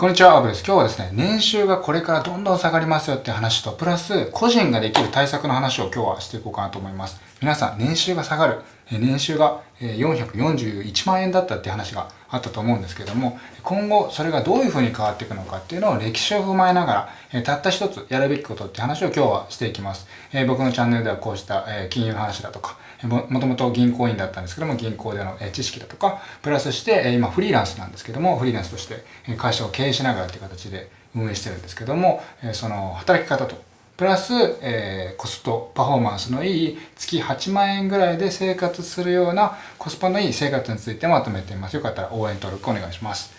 こんにちは、アブです。今日はですね、年収がこれからどんどん下がりますよって話と、プラス、個人ができる対策の話を今日はしていこうかなと思います。皆さん、年収が下がる、年収が441万円だったって話があったと思うんですけども、今後それがどういう風に変わっていくのかっていうのを歴史を踏まえながら、たった一つやるべきことって話を今日はしていきます。僕のチャンネルではこうした金融話だとか、もともと銀行員だったんですけども、銀行での知識だとか、プラスして、今フリーランスなんですけども、フリーランスとして会社を経営しながらという形で運営してるんですけども、その働き方と、プラス、えー、コストパフォーマンスのいい月8万円ぐらいで生活するようなコスパのいい生活についてまとめています。よかったら応援登録お願いします。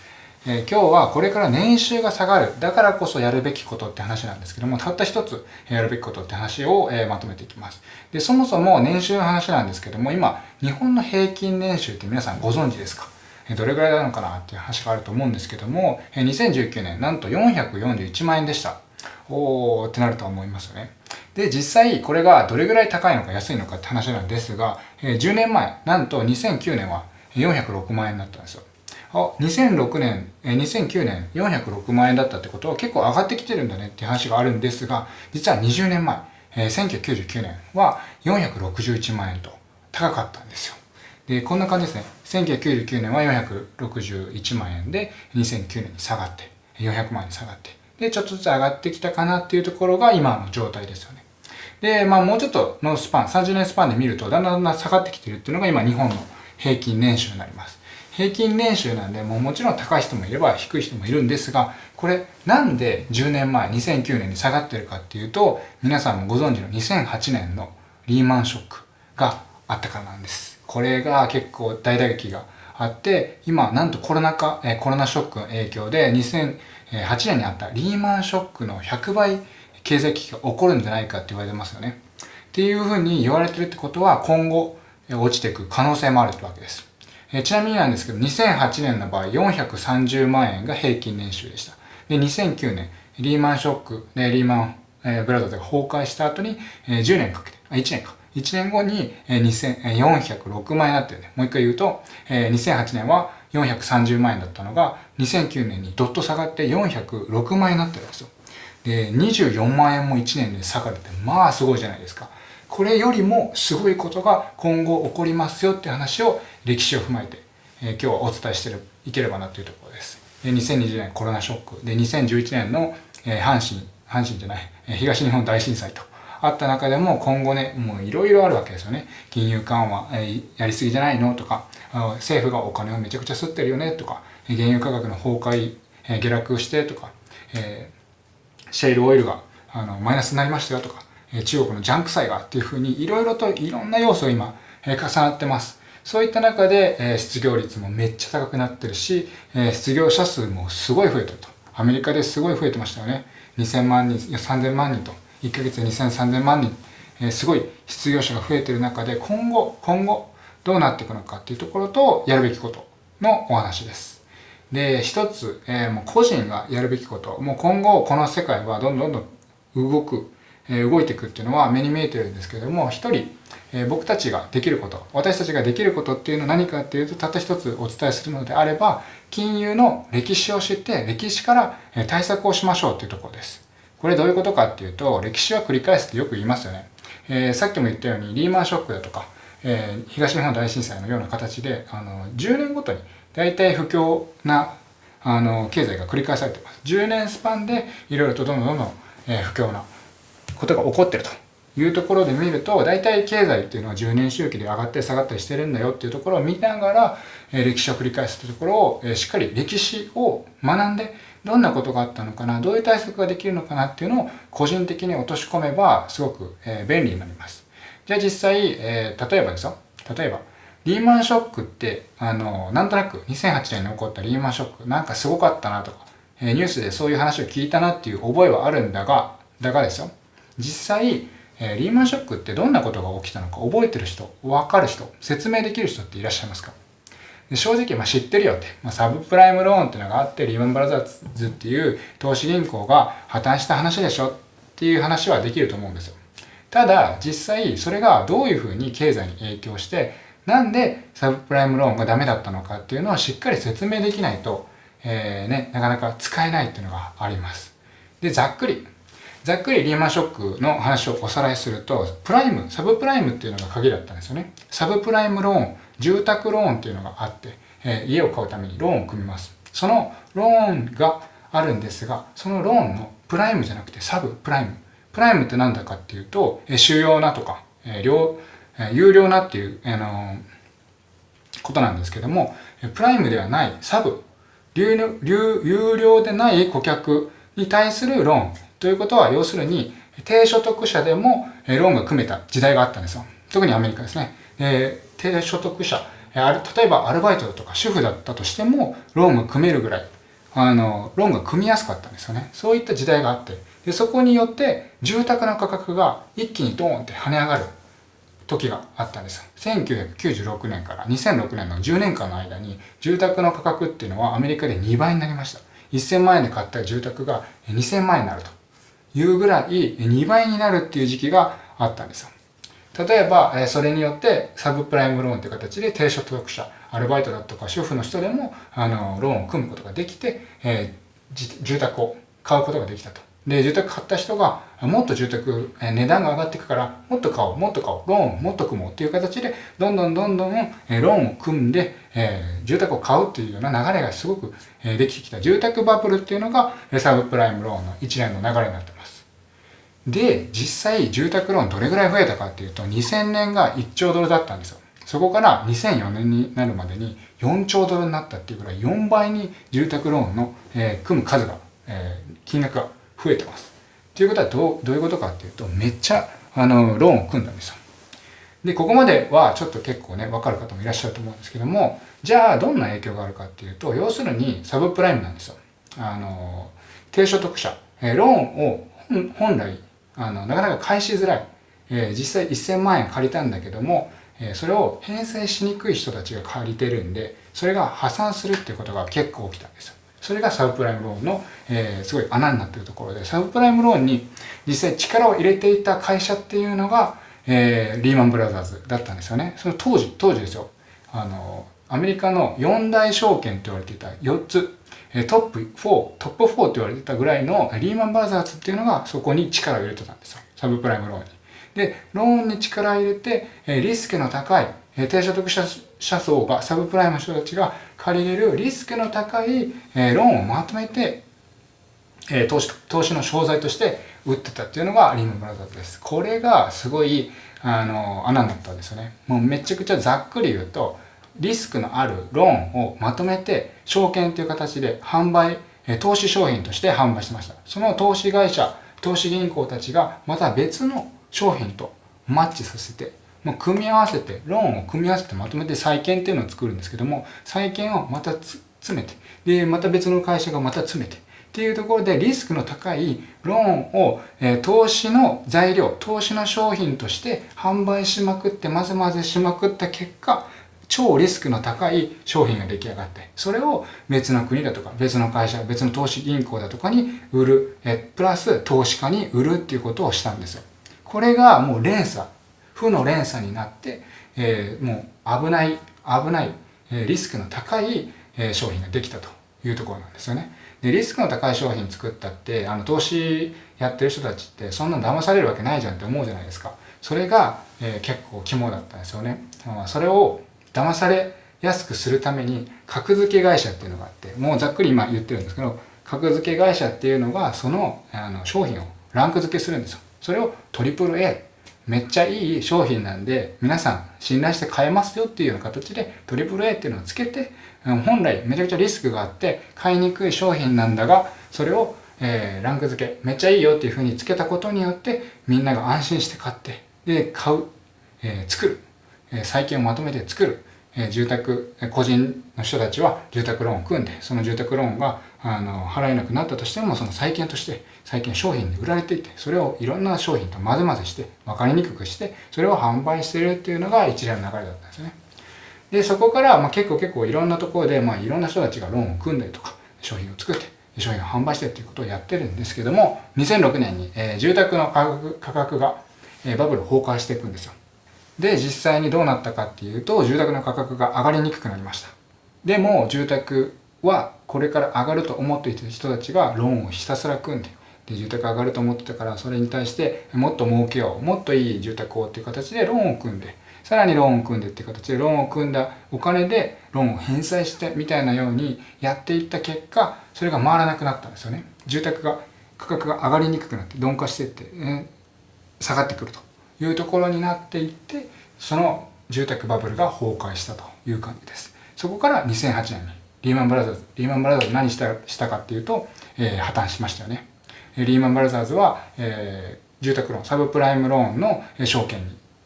えー、今日はこれから年収が下がる。だからこそやるべきことって話なんですけども、たった一つやるべきことって話を、えー、まとめていきます。で、そもそも年収の話なんですけども、今、日本の平均年収って皆さんご存知ですか？どれぐらいなのかなっていう話があると思うんですけども、2019年なんと441万円でした。おーってなるとは思いますよね。で、実際これがどれぐらい高いのか安いのかって話なんですが、10年前、なんと2009年は406万円だったんですよ。あ、2006年、え2009年406万円だったってことは結構上がってきてるんだねって話があるんですが、実は20年前、え1999年は461万円と高かったんですよ。で、こんな感じですね。1999年は461万円で、2009年に下がって、400万円に下がって、で、ちょっとずつ上がってきたかなっていうところが今の状態ですよね。で、まあもうちょっとのスパン、30年スパンで見ると、だんだんだんだん下がってきてるっていうのが今日本の平均年収になります。平均年収なんで、もうもちろん高い人もいれば低い人もいるんですが、これなんで10年前、2009年に下がってるかっていうと、皆さんもご存知の2008年のリーマンショックがあったからなんです。これが結構大打撃があって、今なんとコロナ禍、えコロナショックの影響で8年にあったリーマンショックの100倍経済危機が起こるんじゃないかって言われてますよね。っていうふうに言われてるってことは今後落ちていく可能性もあるってわけです。ちなみになんですけど、2008年の場合430万円が平均年収でした。で、2009年、リーマンショックでリーマン、えー、ブラザーズが崩壊した後に、えー、10年かけて、あ、1年か。1年後に、えー、406万円になってるね。もう一回言うと、えー、2008年は430万円だったのが、2009年にドッと下がって406万円になってるんですよ。で、24万円も1年で下がるって、まあすごいじゃないですか。これよりもすごいことが今後起こりますよって話を歴史を踏まえて、えー、今日はお伝えしていければなというところです。で2020年コロナショックで2011年の、えー、阪神、阪神じゃない、えー、東日本大震災とあった中でも今後ね、もういろいろあるわけですよね。金融緩和、えー、やりすぎじゃないのとか、政府がお金をめちゃくちゃ吸ってるよねとか、原油価格の崩壊、えー、下落してとか、えー、シェールオイルがあのマイナスになりましたよとか、中国のジャンク債がっていうふうにいろいろといろんな要素が今重なってます。そういった中でえ失業率もめっちゃ高くなってるし、え失業者数もすごい増えてると。アメリカですごい増えてましたよね。2000万人、いや3000万人と。1ヶ月で2000、3000万人。すごい失業者が増えてる中で今後、今後どうなっていくのかっていうところとやるべきことのお話です。で、一つ、えー、もう個人がやるべきこと、もう今後この世界はどんどんどん動くえ動いていくっていうのは目に見えてるんですけれども、一人、え僕たちができること、私たちができることっていうのは何かっていうと、たった一つお伝えするのであれば、金融の歴史を知って、歴史から対策をしましょうっていうところです。これどういうことかっていうと、歴史は繰り返すってよく言いますよね。えー、さっきも言ったように、リーマンショックだとか、えー、東日本大震災のような形で、あの、10年ごとに大体不況な、あの、経済が繰り返されてます。10年スパンでいろいろとどんどんどんどん、えー、不況なことが起こってるというところで見ると、大体経済っていうのは10年周期で上がったり下がったりしてるんだよっていうところを見ながら、え歴史を繰り返すというところを、えしっかり歴史を学んで、どんなことがあったのかな、どういう対策ができるのかなっていうのを個人的に落とし込めば、すごく、え便利になります。じゃあ実際、え例えばですよ。例えば、リーマンショックって、あの、なんとなく2008年に起こったリーマンショック、なんかすごかったなとか、えニュースでそういう話を聞いたなっていう覚えはあるんだが、だがですよ。実際、えー、リーマンショックってどんなことが起きたのか覚えてる人、わかる人、説明できる人っていらっしゃいますか？で正直、まあ、知ってるよって、まあ、サブプライムローンっていうのがあって、リーマンブラザーズっていう投資銀行が破綻した話でしょっていう話はできると思うんですよ。ただ、実際、それがどういうふうに経済に影響して、なんでサブプライムローンがダメだったのかっていうのはしっかり説明できないと、えー、ね、なかなか使えないっていうのがあります。で、ざっくり、ざっくりリーマンショックの話をおさらいすると、プライム、サブプライムっていうのが鍵だったんですよね。サブプライムローン、住宅ローンっていうのがあって、えー、家を買うためにローンを組みます。そのローンがあるんですが、そのローンのプライムじゃなくてサブプライム。プライムって何だかっていうと、えー、主要なとか、えー、え、優良なっていう、あの、ことなんですけども、プライムではないサブ、有料でない顧客に対するローンということは、要するに、低所得者でもローンが組めた時代があったんですよ。特にアメリカですね。えー、低所得者、例えばアルバイトだとか主婦だったとしても、ローンが組めるぐらい、あの、ローンが組みやすかったんですよね。そういった時代があって、でそこによって住宅の価格が一気にドーンって跳ね上がる時があったんです1996年から2006年の10年間の間に住宅の価格っていうのはアメリカで2倍になりました1000万円で買った住宅が2000万円になるというぐらい2倍になるっていう時期があったんですよ。例えば、それによってサブプライムローンという形で低所得者、アルバイトだとか主婦の人でもあのローンを組むことができて、えー、住宅を買うことができたと。で、住宅買った人が、もっと住宅、値段が上がっていくから、もっと買おう、もっと買おう、ローンもっと組もうっていう形で、どんどんどんどん、ローンを組んで、えー、住宅を買うっていうような流れがすごく、えできてきた。住宅バブルっていうのが、サブプライムローンの一連の流れになってます。で、実際、住宅ローンどれぐらい増えたかっていうと、2000年が1兆ドルだったんですよ。そこから2004年になるまでに4兆ドルになったっていうぐらい4倍に住宅ローンの、えー、組む数が、えー、金額が増えてます。ということはどうどういうことかっていうと、めっちゃあのローンを組んだんですよ。で、ここまではちょっと結構ね、わかる方もいらっしゃると思うんですけども、じゃあどんな影響があるかっていうと、要するにサブプライムなんですよ。あの、低所得者、えローンを本来あの、なかなか返しづらい。え、実際1000万円借りたんだけども、え、それを返済しにくい人たちが借りてるんで、それが破産するっていうことが結構起きたんですよ。それがサブプライムローンの、えー、すごい穴になっているところで、サブプライムローンに実際力を入れていた会社っていうのが、えー、リーマンブラザーズだったんですよね。その当時、当時ですよ。あの、アメリカの四大証券と言われていた4つ、トップ4、トップ4と言われてたぐらいのリーマンブラザーズっていうのがそこに力を入れてたんですよ。サブプライムローンに。で、ローンに力を入れて、リスクの高い、低所得者層が、サブプライムの人たちが借りれるリスクの高い、えローンをまとめて、え投資、投資の商材として売ってたっていうのがリーマンブラザーズです。これがすごい、あの、穴になったんですよね。もうめちゃくちゃざっくり言うと、リスクのあるローンをまとめて、証券という形で販売、投資商品として販売してました。その投資会社、投資銀行たちがまた別の商品とマッチさせてもう組み合わせて、ローンを組み合わせてまとめて債券っていうのを作るんですけども、債券をまた詰めて、で、また別の会社がまた詰めて、っていうところでリスクの高いローンを、えー、投資の材料、投資の商品として販売しまくって混ぜ混ぜしまくった結果、超リスクの高い商品が出来上がって、それを別の国だとか、別の会社、別の投資銀行だとかに売る、えプラス投資家に売るっていうことをしたんですよ。これがもう連鎖負の連鎖になって、えー、もう危ない、危ない、えリスクの高い、え商品ができたというところなんですよね。で、リスクの高い商品作ったって、あの、投資やってる人たちって、そんな騙されるわけないじゃんって思うじゃないですか。それが、えー、結構肝だったんですよね。それを騙されやすくするために、格付け会社っていうのがあって、もうざっくり今言ってるんですけど、格付け会社っていうのが、その、あの、商品をランク付けするんですよ。それをトリプル A めっちゃいい商品なんで、皆さん信頼して買えますよっていうような形で、トリプル A っていうのをつけて、本来めちゃくちゃリスクがあって、買いにくい商品なんだが、それを、えー、ランク付け、めっちゃいいよっていうふうにつけたことによって、みんなが安心して買って、で、買う、えー、作る、えー、債券をまとめて作る、え住宅、個人の人たちは住宅ローンを組んで、その住宅ローンがあの払えなくなったとしても、その債券として最近商品で売られていて、それをいろんな商品と混ぜ混ぜして、分かりにくくして、それを販売してるっていうのが一連の流れだったんですね。で、そこから、まあ、結構結構いろんなところで、まあ、いろんな人たちがローンを組んだりとか、商品を作って、商品を販売してっていうことをやってるんですけども、2006年に、えー、住宅の価格価格が、えー、バブル崩壊していくんですよ。で、実際にどうなったかっていうと、住宅の価格が上がりにくくなりました。でも、住宅はこれから上がると思っていた人たちがローンをひたすら組んでで住宅上がると思ってたからそれに対してもっと儲けようもっといい住宅をっていう形でローンを組んでさらにローンを組んでっていう形でローンを組んだお金でローンを返済してみたいなようにやっていった結果それが回らなくなったんですよね住宅が価格が上がりにくくなって鈍化していって、ね、下がってくるというところになっていってその住宅バブルが崩壊したという感じです。そこから2008年にリーマンブラザーズリーマンブラザーズ何したしたかっていうと、えー、破綻しましたよね。リーマンブラザーズは、えー、住宅ローンサブプライムローンの証券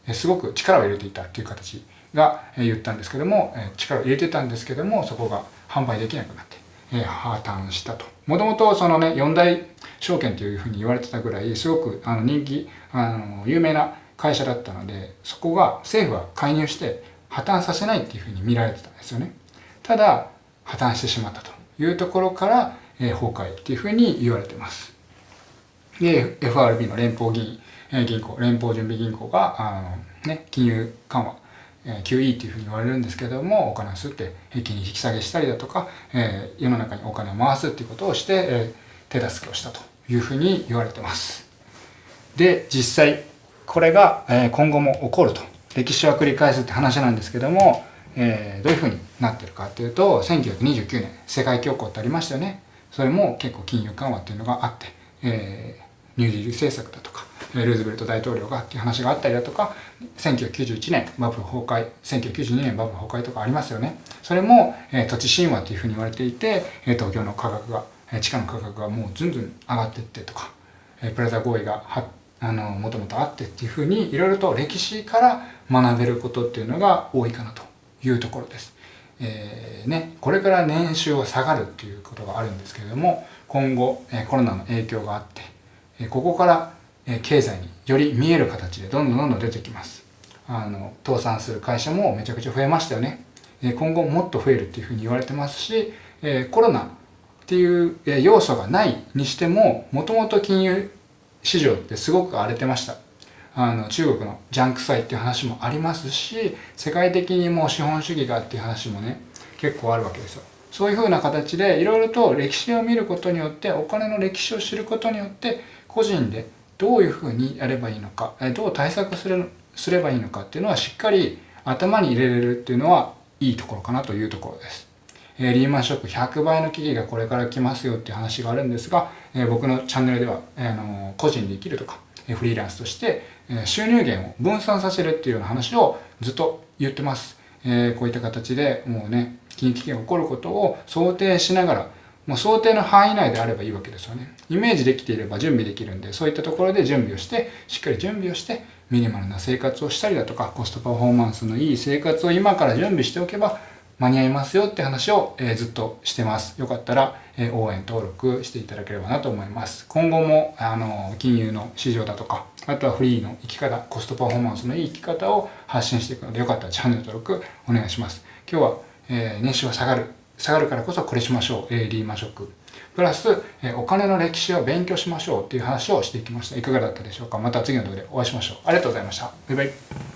にすごく力を入れていたっていう形が言ったんですけども力を入れてたんですけどもそこが販売できなくなって破綻したと。もともとそのね四大証券というふうに言われてたぐらいすごくあの人気あの有名な会社だったのでそこが政府は介入して破綻させないっていうふうに見られてたんですよね。ただ破綻してしまったというところから、えー、崩壊っていうふうに言われてます。で FRB の連邦銀銀行連邦準備銀行があの、ね、金融緩和 QE っていうふうに言われるんですけどもお金を吸って平均引き下げしたりだとか、えー、世の中にお金を回すっていうことをして、えー、手助けをしたというふうに言われてます。で実際これが、え、今後も起こると。歴史は繰り返すって話なんですけども、えー、どういうふうになってるかっていうと1929年世界恐慌ってありましたよね。それも結構金融緩和っていうのがあって、えー、ニューディール政策だとかルーズベルト大統領がっていう話があったりだとか1991年バブル崩壊1992年バブル崩壊とかありますよね。それも、えー、土地神話というふうに言われていて、え、東京の価格が、え、地価の価格がもうずんずん上がっていってとか、え、プラザ合意がはあのもともとあってっていうふうにいろいろと歴史から学べることっていうのが多いかなというところです。えー、ね、これから年収は下がるっていうことがあるんですけれども今後、えー、コロナの影響があって、えー、ここからえ経済により見える形でどんどんどんどん出てきます。あの、倒産する会社もめちゃくちゃ増えましたよね。え今後もっと増えるっていうふうに言われてますし、えコロナっていう要素がないにしても、もともと金融市場ってすごく荒れてました。あの、中国のジャンク債っていう話もありますし、世界的にもう資本主義がっていう話もね、結構あるわけですよ。そういうふうな形でいろいろと歴史を見ることによって、お金の歴史を知ることによって、個人でどういうふうにやればいいのかどう対策するすればいいのかっていうのはしっかり頭に入れれるっていうのはいいところかなというところです。え、リーマンショック100倍の危機がこれから来ますよっていう話があるんですが、え、僕のチャンネルでは、えー、の個人で生きるとか、えフリーランスとして、え収入源を分散させるっていうような話をずっと言ってます。えこういった形でもうね、金融危機が起こることを想定しながらもう想定の範囲内であればいいわけですよね。イメージできていれば準備できるんで、そういったところで準備をして、しっかり準備をして、ミニマルな生活をしたりだとか、コストパフォーマンスのいい生活を今から準備しておけば、間に合いますよって話を、え、ずっとしてます。よかったら、え、応援登録していただければなと思います。今後も、あの、金融の市場だとか、あとはフリーの生き方、コストパフォーマンスのいい生き方を発信していくので、よかったらチャンネル登録お願いします。今日は、えー、年収は下がる。下がるからこそこれしましょう。えー、リーマンショック。プラス、えー、お金の歴史を勉強しましょうっていう話をしていきました。いかがだったでしょうか？また次の動画でお会いしましょう。ありがとうございました。バイバイ。